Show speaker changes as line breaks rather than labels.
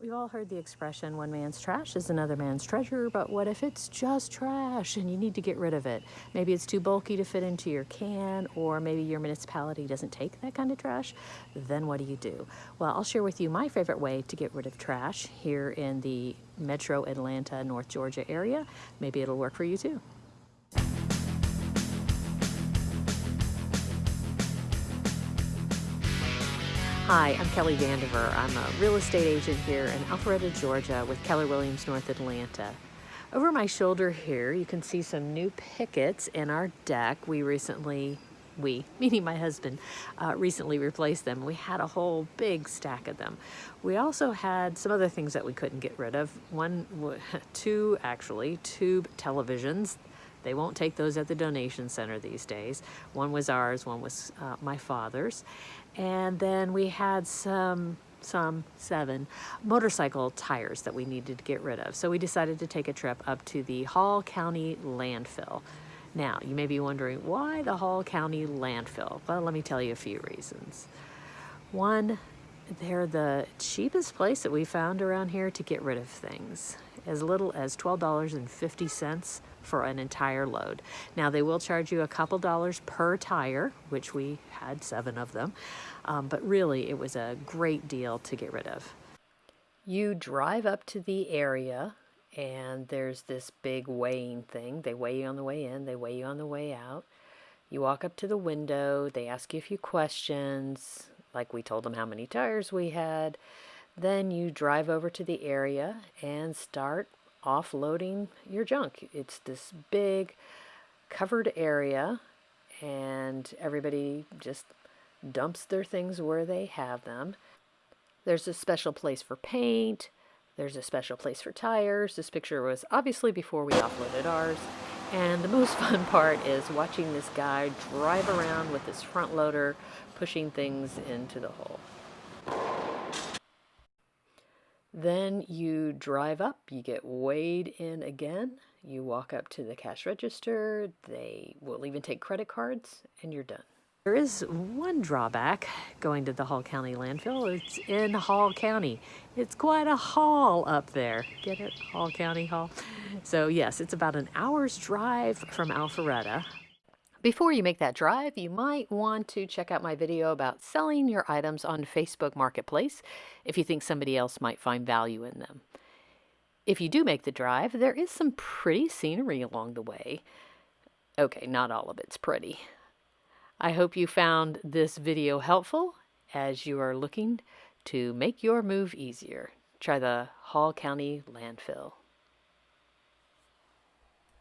We've all heard the expression, one man's trash is another man's treasure, but what if it's just trash and you need to get rid of it? Maybe it's too bulky to fit into your can, or maybe your municipality doesn't take that kind of trash. Then what do you do? Well, I'll share with you my favorite way to get rid of trash here in the metro Atlanta, North Georgia area. Maybe it'll work for you too. Hi, I'm Kelly Vandiver. I'm a real estate agent here in Alpharetta, Georgia with Keller Williams North Atlanta. Over my shoulder here, you can see some new pickets in our deck. We recently, we, meaning my husband, uh, recently replaced them. We had a whole big stack of them. We also had some other things that we couldn't get rid of. One, two actually, tube televisions they won't take those at the donation center these days. One was ours, one was uh, my father's. And then we had some, some, seven motorcycle tires that we needed to get rid of. So we decided to take a trip up to the Hall County landfill. Now, you may be wondering, why the Hall County landfill? Well, let me tell you a few reasons. One, they're the cheapest place that we found around here to get rid of things. As little as $12.50 for an entire load. Now they will charge you a couple dollars per tire, which we had seven of them, um, but really it was a great deal to get rid of. You drive up to the area and there's this big weighing thing. They weigh you on the way in, they weigh you on the way out. You walk up to the window, they ask you a few questions, like we told them how many tires we had. Then you drive over to the area and start offloading your junk. It's this big covered area and everybody just dumps their things where they have them. There's a special place for paint. There's a special place for tires. This picture was obviously before we offloaded ours. And the most fun part is watching this guy drive around with his front loader, pushing things into the hole. Then you drive up, you get weighed in again, you walk up to the cash register, they will even take credit cards, and you're done. There is one drawback going to the Hall County landfill. It's in Hall County. It's quite a haul up there. Get it? Hall County Hall. So yes, it's about an hour's drive from Alpharetta. Before you make that drive, you might want to check out my video about selling your items on Facebook Marketplace if you think somebody else might find value in them. If you do make the drive, there is some pretty scenery along the way. Okay, not all of it's pretty. I hope you found this video helpful as you are looking to make your move easier. Try the Hall County landfill.